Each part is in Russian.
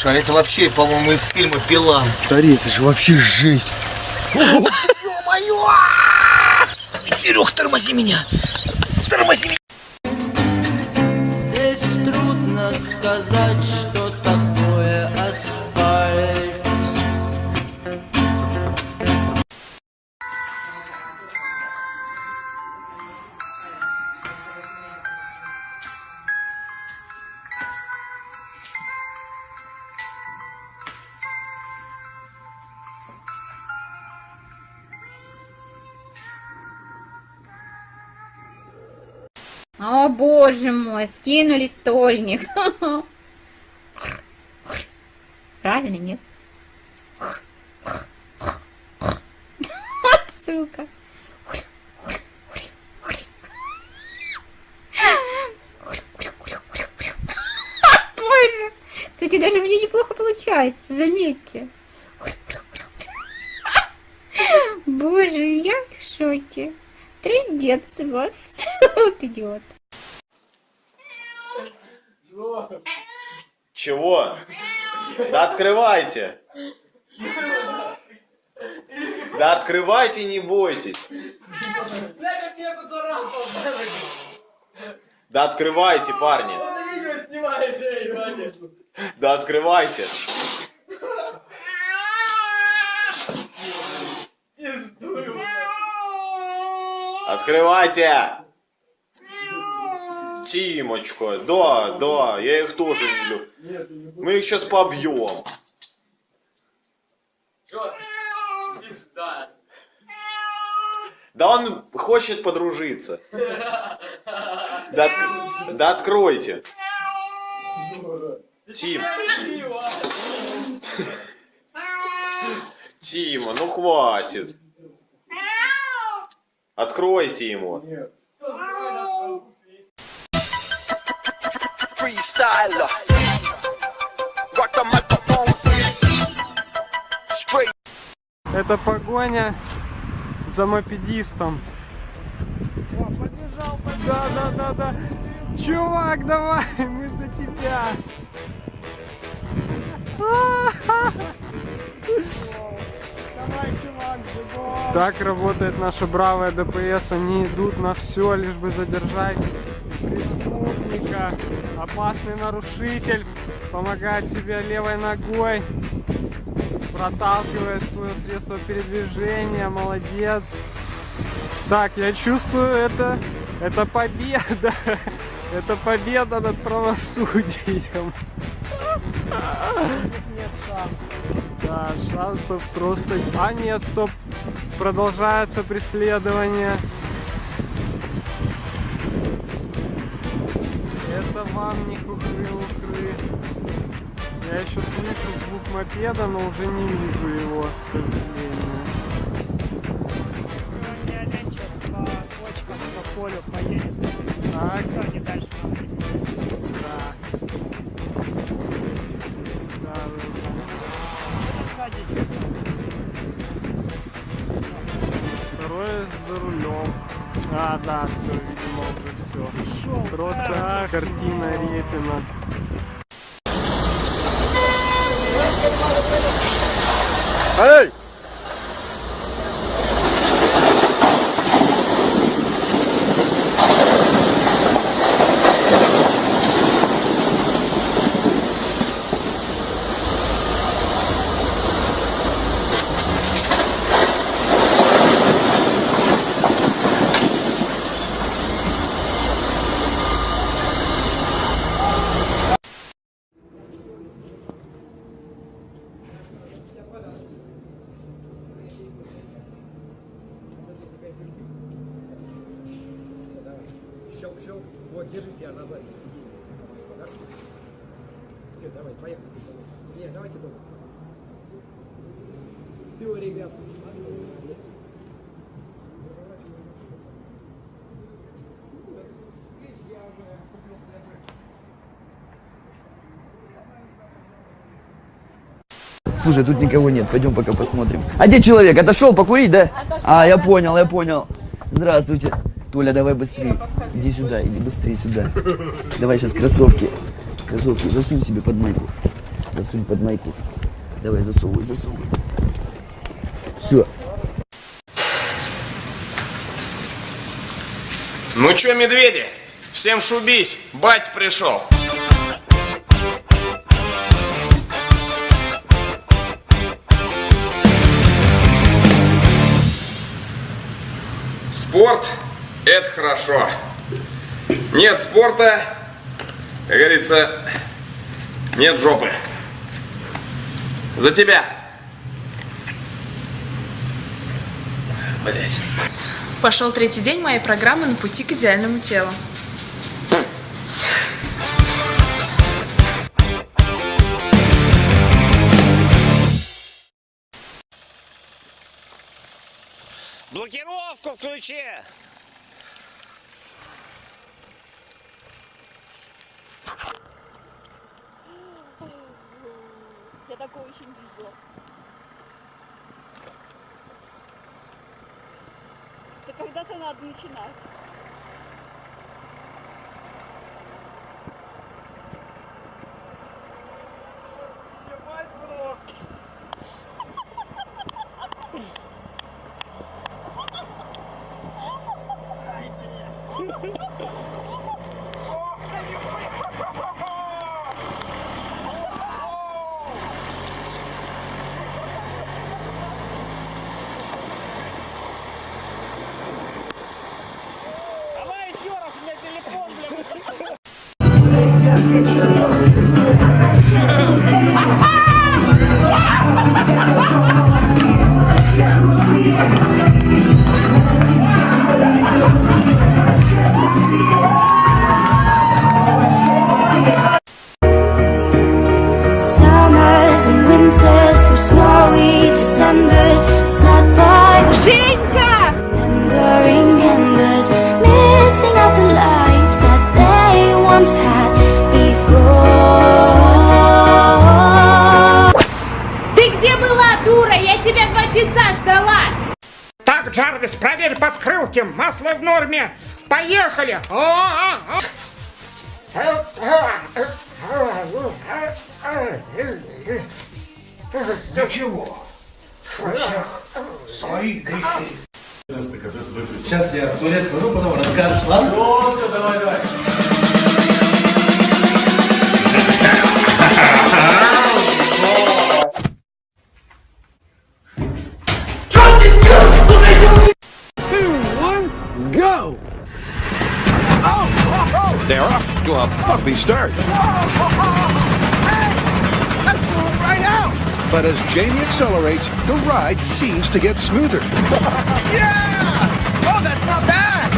Слушай, а это вообще, по-моему, из фильма «Пила». Смотри, это же вообще жесть. Ё-моё! Серег, тормози меня! Тормози меня! Здесь трудно сказать, О боже мой, скинули стольник. Правильно, нет? Вот сука. Боже. Кстати, даже мне неплохо получается, заметьте. Боже, я в шоке. Трындец вас. Вот идиот. Чего? Да открывайте! Да открывайте, не бойтесь! Да открывайте, парни! Да открывайте! Открывайте! Тимочка, да, да, я их тоже люблю. Мы их сейчас побьем. Да он хочет подружиться. Да, да откройте. Тим. Тима, ну хватит. Откройте ему. Freestyler. Rock the microphone. Straight. Это погоня за мопедистом. О, побежал, побежал. Да, да, да, да. Чувак, давай, мы за тебя. Давай, чувак. Так работает наша бравая ДПС. Они идут на все, лишь бы задержать преступника. Опасный нарушитель помогает себе левой ногой проталкивает свое средство передвижения, молодец. Так, я чувствую, это, это победа, это победа над правосудием. Нет шансов. Да, шансов просто... А нет, стоп, продолжается преследование. Не хухры-ухры. Я еще слышу звук мопеда, но уже не вижу его, к сожалению. Так, да. Да, Сзади Второй за рулем. А, да, все, видимо, уже все. Просто картина Репина. Эй! Щелк. Вот, держите, я назад. Все, давай, поехали. Не, давайте дома. Все, ребят. Слушай, тут никого нет, пойдем пока посмотрим. А где человек? Отошел покурить, да? А, я понял, я понял. Здравствуйте. Толя, давай быстрее. Иди сюда, иди быстрее сюда. Давай сейчас кроссовки. Кроссовки засунь себе под майку. Засунь под майку. Давай, засовывай, засовывай. Все. Ну чё, медведи, всем шубись, бать пришел. Спорт – это хорошо. Нет спорта, как говорится, нет жопы. За тебя. Блять. Пошел третий день моей программы на пути к идеальному телу. Блокировку включи! Я такого еще не видела. Это когда-то надо начинать. Поехали! О, а, а. Ничего. У всех свои грехи. Сейчас я в туалет схожу, потом расскажешь, ладно? давай, давай. Bumpy start. But as Jamie accelerates, the ride seems to get smoother. Yeah! Oh, that's not bad!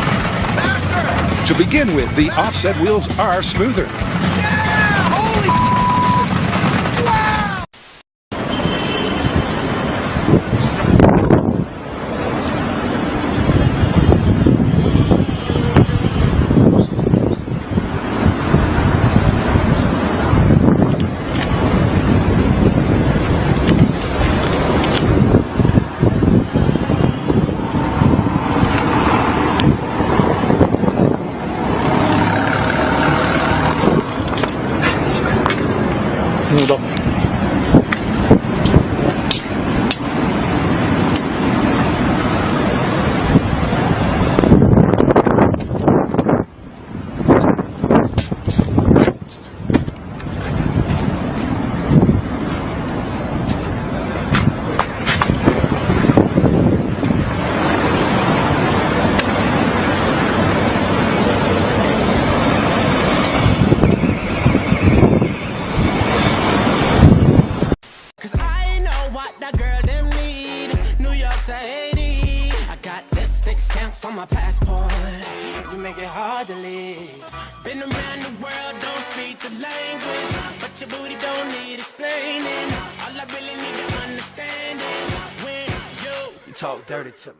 Faster! To begin with, the offset wheels are smoother. Stamps on my passport. You make it hard to leave. Been around the world, don't speak the language. But your booty don't need explaining. All I really need to understand is when you, you talk dirty to me.